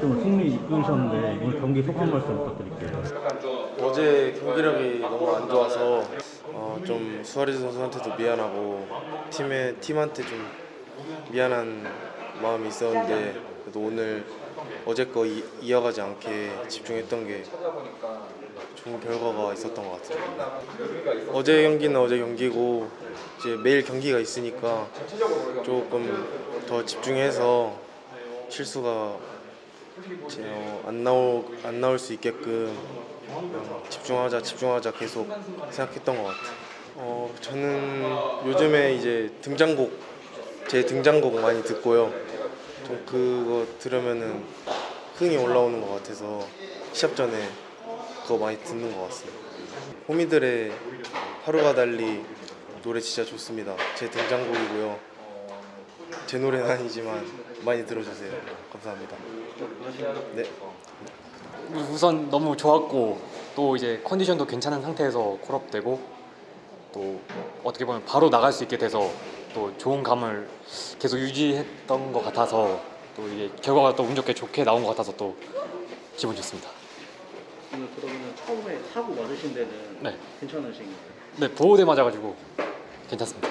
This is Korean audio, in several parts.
좀 승리 이끌으셨는데 오늘 경기 소감 말씀 부탁드릴게요. 어제 경기력이 너무 안 좋아서 어, 좀 수아레즈 선수한테도 미안하고 팀에 팀한테 좀 미안한 마음이 있었는데 그래도 오늘 어제 거 이, 이어가지 않게 집중했던 게 좋은 결과가 있었던 것 같아요. 어제 경기는 어제 경기고 이제 매일 경기가 있으니까 조금 더 집중해서 실수가 어, 안 나올 안 나올 수 있게끔 어, 집중하자 집중하자 계속 생각했던 것 같아요. 어 저는 요즘에 이제 등장곡 제 등장곡 많이 듣고요. 좀 그거 들으면은 흥이 올라오는 것 같아서 시합 전에 그거 많이 듣는 것 같습니다. 호미들의 하루가 달리 노래 진짜 좋습니다. 제 등장곡이고요. 제 노래는 아니지만 많이 들어주세요. 감사합니다. 네. 우선 너무 좋았고 또 이제 컨디션도 괜찮은 상태에서 콜업되고 또 어떻게 보면 바로 나갈 수 있게 돼서 또 좋은 감을 계속 유지했던 것 같아서 또 이게 결과가 또 운 좋게 좋게 나온 것 같아서 또 기분 좋습니다. 오늘 그러면 처음에 사고 맞으신 데는 네. 괜찮으신 가요? 네 보호대 맞아가지고 괜찮습니다.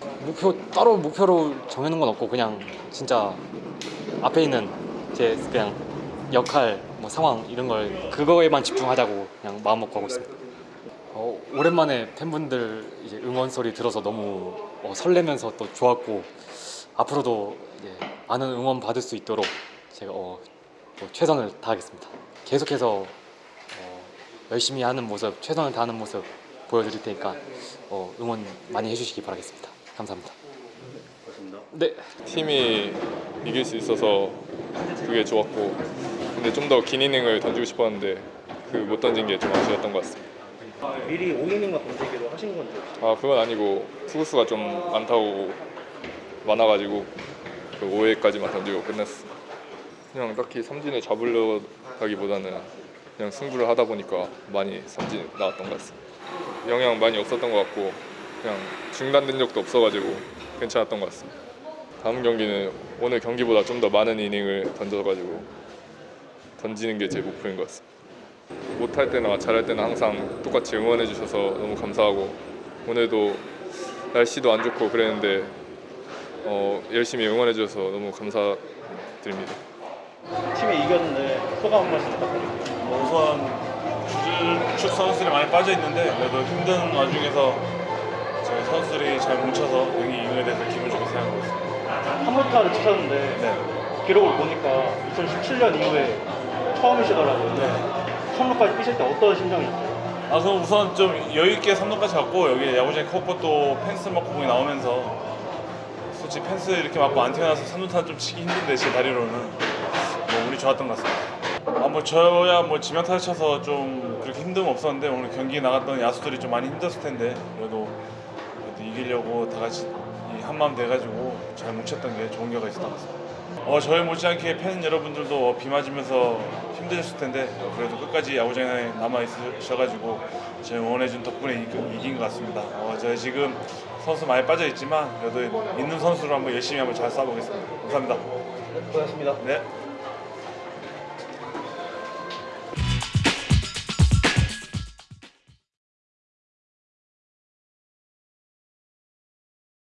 목표 따로 목표로 정해놓은 건 없고 그냥 진짜 앞에 있는 제 그냥 역할 뭐 상황 이런 걸 그거에만 집중하자고 그냥 마음 먹고 하고 있습니다. 어, 오랜만에 팬분들 이제 응원 소리 들어서 너무 어, 설레면서 또 좋았고 앞으로도 많은 응원 받을 수 있도록 제가 어, 또 최선을 다하겠습니다. 계속해서 어, 열심히 하는 모습, 최선을 다하는 모습 보여드릴 테니까 어, 응원 많이 해주시기 바라겠습니다. 감사합니다. 네. 팀이 이길 수 있어서 그게 좋았고 근데 좀 더 긴 이닝을 던지고 싶었는데 그 못 던진 게 좀 아쉬웠던 것 같습니다. 미리 5이닝만 던지기로 하신 건지 아 그건 아니고 투구수가 좀 많다고 많아가지고 그 5회까지만 던지고 끝냈어. 그냥 딱히 삼진을 잡으려다기보다는 그냥 승부를 하다 보니까 많이 삼진 나왔던 것 같습니다. 영향 많이 없었던 것 같고 그냥 중단된 적도 없어가지고 괜찮았던 것 같습니다. 다음 경기는 오늘 경기보다 좀 더 많은 이닝을 던져가지고 던지는 게 제 목표인 것 같습니다. 못할 때나 잘할 때는 항상 똑같이 응원해 주셔서 너무 감사하고 오늘도 날씨도 안 좋고 그랬는데 어, 열심히 응원해 주셔서 너무 감사드립니다. 팀이 이겼는데 소감 한 말씀 부탁드립니다. 뭐 우선 주축 선수들이 많이 빠져 있는데 그래도 힘든 와중에서 저희 선수들이 잘 뭉쳐서 여기 이기게 돼서 기분 좋게 생각하고 있습니다. 3루타를 치셨는데 네. 기록을 보니까 2017년 이후에 처음이시더라고요. 네. 3루까지 뛰실 때 어떤 심정이셨어요? 아 그럼 우선 좀 여유 있게 3루까지 갔고 여기 야구장에 커버 또 펜스 맞고 공이 나오면서 솔직히 펜스 이렇게 맞고 안 튀어나와서 3루타 좀 치기 힘든데 제 다리로는 뭐 운이 좋았던 것 같습니다. 아뭐 저야 뭐 지명타를 쳐서 좀 그렇게 힘듦 없었는데 오늘 경기 나갔던 야수들이 좀 많이 힘들었을 텐데 그래도 이기려고 다 같이 이 한마음 돼가지고 잘 뭉쳤던 게 좋은 결과 있었던 것 같습니다. 어 저희 못지않게 팬 여러분들도 비 맞으면서 힘드셨을 텐데 어, 그래도 끝까지 야구장에 남아 있으셔가지고 저희 응원해준 덕분에 이, 이긴 것 같습니다. 어, 저희 지금 선수 많이 빠져 있지만 그래도 있는 선수로 한번 열심히 한번 잘 싸보겠습니다. 감사합니다. 고맙습니다. 네.